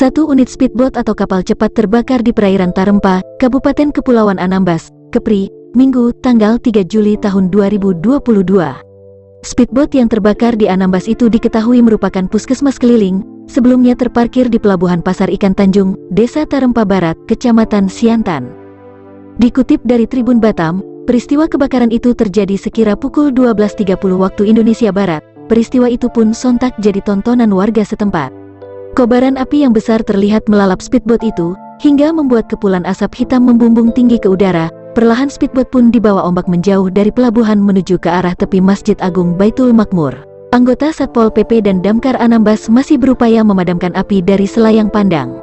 Satu unit speedboat atau kapal cepat terbakar di perairan Tarempa, Kabupaten Kepulauan Anambas, Kepri, Minggu, tanggal 3 Juli tahun 2022. Speedboat yang terbakar di Anambas itu diketahui merupakan puskesmas keliling, sebelumnya terparkir di Pelabuhan Pasar Ikan Tanjung, Desa Tarempa Barat, Kecamatan Siantan. Dikutip dari Tribun Batam, peristiwa kebakaran itu terjadi sekira pukul 12.30 waktu Indonesia Barat. Peristiwa itu pun sontak jadi tontonan warga setempat. Kobaran api yang besar terlihat melalap speedboat itu, hingga membuat kepulan asap hitam membumbung tinggi ke udara. Perlahan speedboat pun dibawa ombak menjauh dari pelabuhan menuju ke arah tepi Masjid Agung Baitul Makmur. Anggota Satpol PP dan Damkar Anambas masih berupaya memadamkan api dari selayang pandang.